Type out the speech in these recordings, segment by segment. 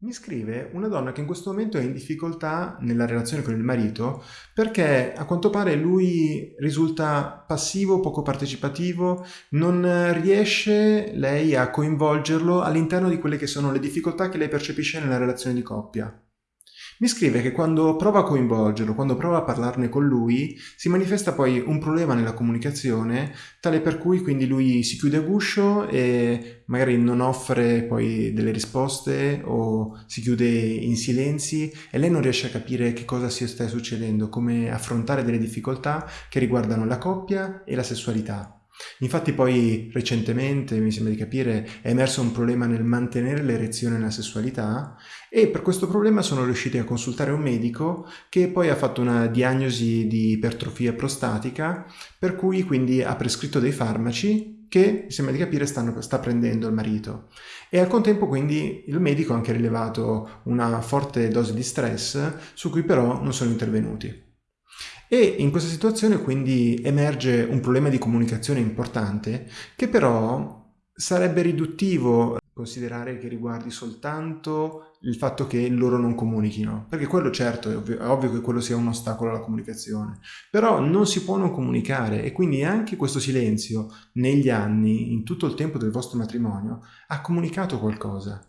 Mi scrive una donna che in questo momento è in difficoltà nella relazione con il marito perché a quanto pare lui risulta passivo, poco partecipativo, non riesce lei a coinvolgerlo all'interno di quelle che sono le difficoltà che lei percepisce nella relazione di coppia. Mi scrive che quando prova a coinvolgerlo, quando prova a parlarne con lui, si manifesta poi un problema nella comunicazione, tale per cui quindi lui si chiude a guscio e magari non offre poi delle risposte o si chiude in silenzi e lei non riesce a capire che cosa si sta succedendo, come affrontare delle difficoltà che riguardano la coppia e la sessualità. Infatti poi recentemente, mi sembra di capire, è emerso un problema nel mantenere l'erezione nella sessualità e per questo problema sono riusciti a consultare un medico che poi ha fatto una diagnosi di ipertrofia prostatica per cui quindi ha prescritto dei farmaci che, mi sembra di capire, stanno, sta prendendo il marito. E al contempo quindi il medico ha anche rilevato una forte dose di stress su cui però non sono intervenuti. E in questa situazione quindi emerge un problema di comunicazione importante che però sarebbe riduttivo considerare che riguardi soltanto il fatto che loro non comunichino, perché quello certo è ovvio, è ovvio, che quello sia un ostacolo alla comunicazione, però non si può non comunicare e quindi anche questo silenzio negli anni, in tutto il tempo del vostro matrimonio, ha comunicato qualcosa.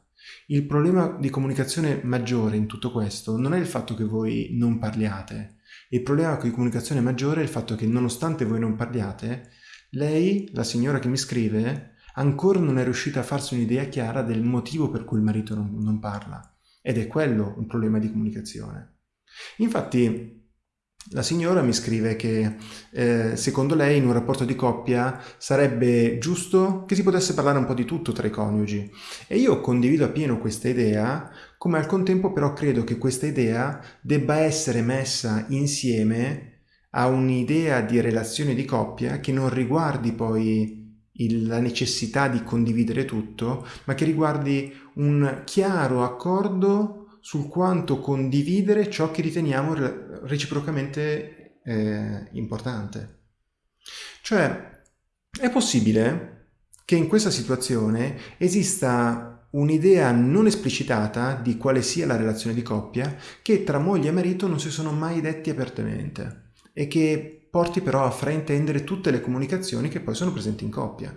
Il problema di comunicazione maggiore in tutto questo non è il fatto che voi non parliate, il problema di comunicazione maggiore è il fatto che nonostante voi non parliate, lei, la signora che mi scrive, ancora non è riuscita a farsi un'idea chiara del motivo per cui il marito non, non parla. Ed è quello un problema di comunicazione. Infatti, la signora mi scrive che eh, secondo lei in un rapporto di coppia sarebbe giusto che si potesse parlare un po' di tutto tra i coniugi. E io condivido appieno questa idea, come al contempo però credo che questa idea debba essere messa insieme a un'idea di relazione di coppia che non riguardi poi il, la necessità di condividere tutto, ma che riguardi un chiaro accordo sul quanto condividere ciò che riteniamo reciprocamente eh, importante. Cioè, è possibile che in questa situazione esista un'idea non esplicitata di quale sia la relazione di coppia che tra moglie e marito non si sono mai detti apertamente e che porti però a fraintendere tutte le comunicazioni che poi sono presenti in coppia.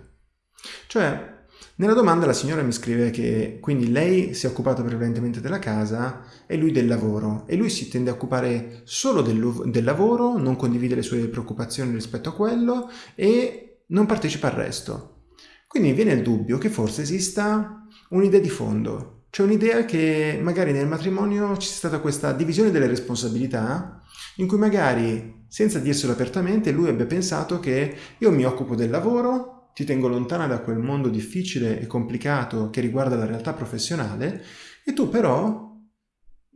Cioè, nella domanda la signora mi scrive che quindi lei si è occupata prevalentemente della casa e lui del lavoro e lui si tende a occupare solo del, del lavoro, non condivide le sue preoccupazioni rispetto a quello e non partecipa al resto. Quindi viene il dubbio che forse esista un'idea di fondo, cioè un'idea che magari nel matrimonio ci sia stata questa divisione delle responsabilità in cui magari senza dirselo apertamente lui abbia pensato che io mi occupo del lavoro ti tengo lontana da quel mondo difficile e complicato che riguarda la realtà professionale e tu però,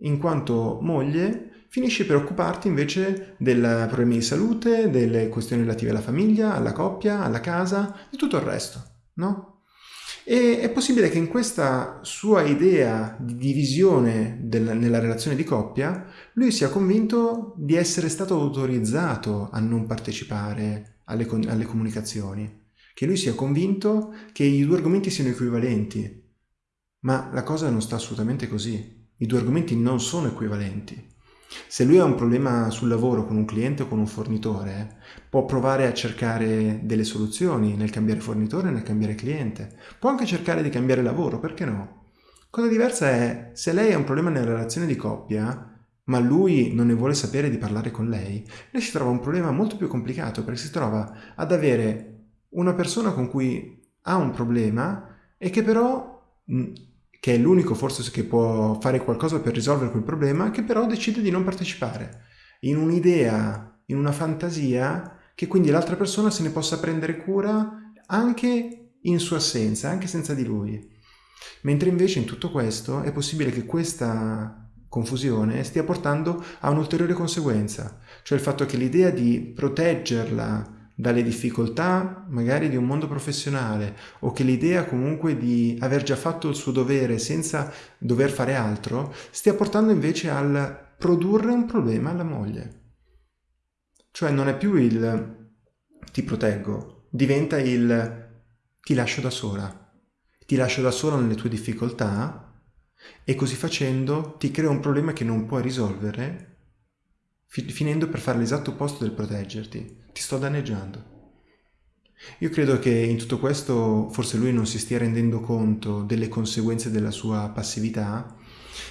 in quanto moglie, finisci per occuparti invece dei problemi di salute, delle questioni relative alla famiglia, alla coppia, alla casa e tutto il resto, no? E è possibile che in questa sua idea di divisione del, nella relazione di coppia, lui sia convinto di essere stato autorizzato a non partecipare alle, alle comunicazioni che lui sia convinto che i due argomenti siano equivalenti. Ma la cosa non sta assolutamente così. I due argomenti non sono equivalenti. Se lui ha un problema sul lavoro con un cliente o con un fornitore, può provare a cercare delle soluzioni nel cambiare fornitore e nel cambiare cliente. Può anche cercare di cambiare lavoro, perché no? Cosa diversa è se lei ha un problema nella relazione di coppia, ma lui non ne vuole sapere di parlare con lei, lei si trova un problema molto più complicato perché si trova ad avere una persona con cui ha un problema e che però, mm, che è l'unico forse che può fare qualcosa per risolvere quel problema, che però decide di non partecipare in un'idea, in una fantasia, che quindi l'altra persona se ne possa prendere cura anche in sua assenza, anche senza di lui. Mentre invece in tutto questo è possibile che questa confusione stia portando a un'ulteriore conseguenza, cioè il fatto che l'idea di proteggerla dalle difficoltà magari di un mondo professionale o che l'idea comunque di aver già fatto il suo dovere senza dover fare altro stia portando invece al produrre un problema alla moglie. Cioè non è più il ti proteggo, diventa il ti lascio da sola. Ti lascio da sola nelle tue difficoltà e così facendo ti crea un problema che non puoi risolvere finendo per fare l'esatto opposto del proteggerti. Ti sto danneggiando. Io credo che in tutto questo forse lui non si stia rendendo conto delle conseguenze della sua passività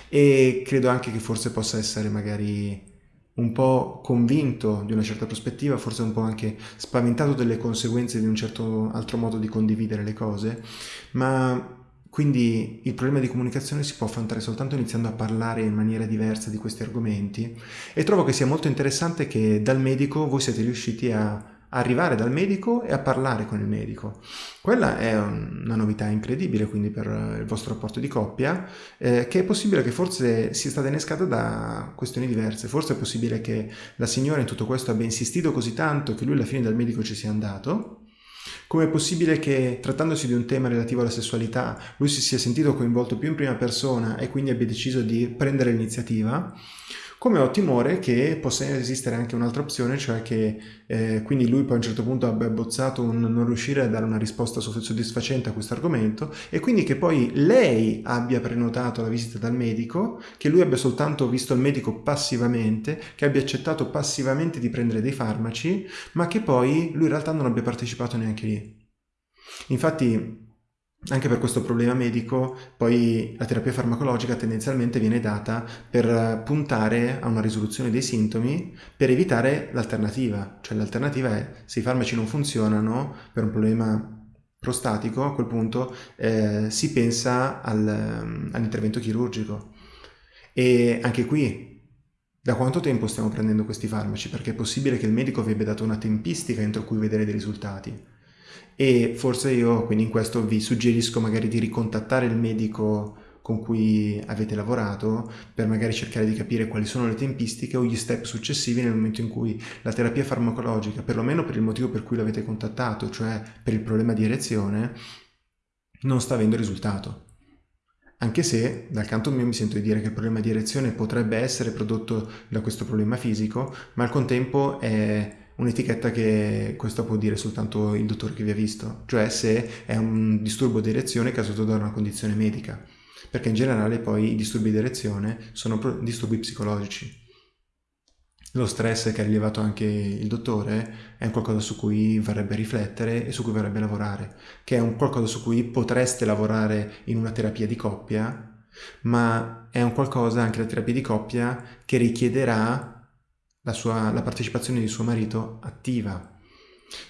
e credo anche che forse possa essere magari un po' convinto di una certa prospettiva, forse un po' anche spaventato delle conseguenze di un certo altro modo di condividere le cose, ma quindi il problema di comunicazione si può affrontare soltanto iniziando a parlare in maniera diversa di questi argomenti e trovo che sia molto interessante che dal medico voi siete riusciti a arrivare dal medico e a parlare con il medico. Quella è una novità incredibile quindi per il vostro rapporto di coppia, eh, che è possibile che forse sia stata innescata da questioni diverse. Forse è possibile che la signora in tutto questo abbia insistito così tanto che lui alla fine dal medico ci sia andato, come è possibile che, trattandosi di un tema relativo alla sessualità, lui si sia sentito coinvolto più in prima persona e quindi abbia deciso di prendere l'iniziativa? Come ho timore che possa esistere anche un'altra opzione, cioè che eh, quindi lui poi a un certo punto abbia bozzato un non riuscire a dare una risposta soddisfacente a questo argomento e quindi che poi lei abbia prenotato la visita dal medico, che lui abbia soltanto visto il medico passivamente, che abbia accettato passivamente di prendere dei farmaci, ma che poi lui in realtà non abbia partecipato neanche lì. Infatti anche per questo problema medico, poi la terapia farmacologica tendenzialmente viene data per puntare a una risoluzione dei sintomi per evitare l'alternativa. Cioè l'alternativa è se i farmaci non funzionano per un problema prostatico, a quel punto eh, si pensa al, all'intervento chirurgico. E anche qui da quanto tempo stiamo prendendo questi farmaci? Perché è possibile che il medico vi abbia dato una tempistica entro cui vedere dei risultati e forse io quindi in questo vi suggerisco magari di ricontattare il medico con cui avete lavorato per magari cercare di capire quali sono le tempistiche o gli step successivi nel momento in cui la terapia farmacologica, perlomeno per il motivo per cui l'avete contattato, cioè per il problema di erezione, non sta avendo risultato. Anche se dal canto mio mi sento di dire che il problema di erezione potrebbe essere prodotto da questo problema fisico, ma al contempo è un'etichetta che questo può dire soltanto il dottore che vi ha visto, cioè se è un disturbo di erezione causato da una condizione medica, perché in generale poi i disturbi di erezione sono disturbi psicologici. Lo stress che ha rilevato anche il dottore è un qualcosa su cui varrebbe riflettere e su cui varrebbe lavorare, che è un qualcosa su cui potreste lavorare in una terapia di coppia, ma è un qualcosa, anche la terapia di coppia, che richiederà la, sua, la partecipazione di suo marito attiva.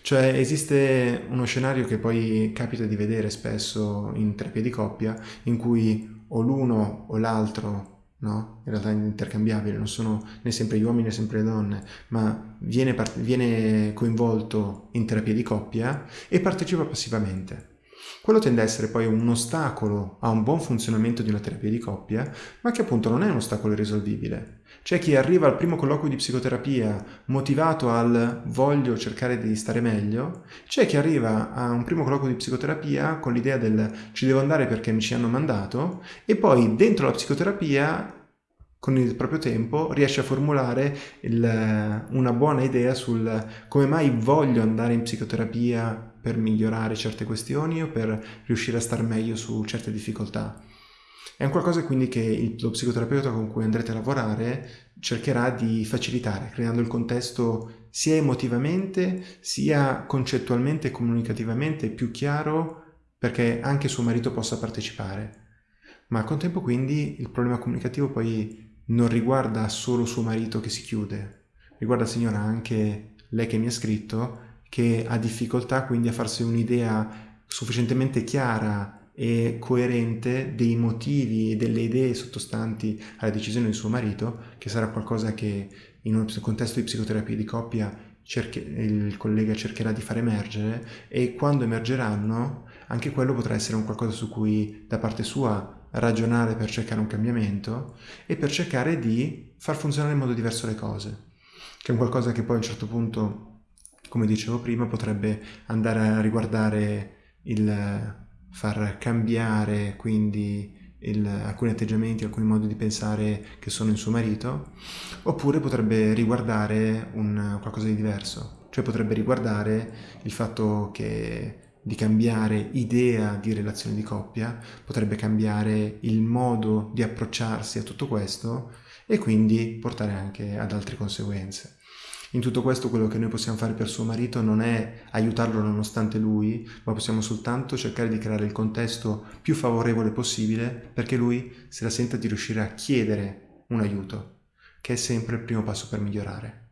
Cioè esiste uno scenario che poi capita di vedere spesso in terapia di coppia in cui o l'uno o l'altro no? In realtà è intercambiabile, non sono né sempre gli uomini né sempre le donne, ma viene, viene coinvolto in terapia di coppia e partecipa passivamente. Quello tende a essere poi un ostacolo a un buon funzionamento di una terapia di coppia, ma che appunto non è un ostacolo irrisolvibile. C'è chi arriva al primo colloquio di psicoterapia motivato al voglio cercare di stare meglio, c'è chi arriva a un primo colloquio di psicoterapia con l'idea del ci devo andare perché mi ci hanno mandato e poi dentro la psicoterapia con il proprio tempo riesce a formulare il, una buona idea sul come mai voglio andare in psicoterapia per migliorare certe questioni o per riuscire a star meglio su certe difficoltà. È un qualcosa quindi che lo psicoterapeuta con cui andrete a lavorare cercherà di facilitare, creando il contesto sia emotivamente sia concettualmente e comunicativamente più chiaro perché anche suo marito possa partecipare. Ma al contempo quindi il problema comunicativo poi non riguarda solo suo marito che si chiude, riguarda signora anche lei che mi ha scritto che ha difficoltà quindi a farsi un'idea sufficientemente chiara e coerente dei motivi e delle idee sottostanti alla decisione di suo marito, che sarà qualcosa che in un contesto di psicoterapia di coppia cerche, il collega cercherà di far emergere e quando emergeranno anche quello potrà essere un qualcosa su cui da parte sua ragionare per cercare un cambiamento e per cercare di far funzionare in modo diverso le cose, che è un qualcosa che poi a un certo punto, come dicevo prima, potrebbe andare a riguardare il far cambiare quindi il, alcuni atteggiamenti, alcuni modi di pensare che sono in suo marito, oppure potrebbe riguardare un, qualcosa di diverso, cioè potrebbe riguardare il fatto che di cambiare idea di relazione di coppia, potrebbe cambiare il modo di approcciarsi a tutto questo e quindi portare anche ad altre conseguenze. In tutto questo quello che noi possiamo fare per suo marito non è aiutarlo nonostante lui, ma possiamo soltanto cercare di creare il contesto più favorevole possibile perché lui se la senta di riuscire a chiedere un aiuto, che è sempre il primo passo per migliorare.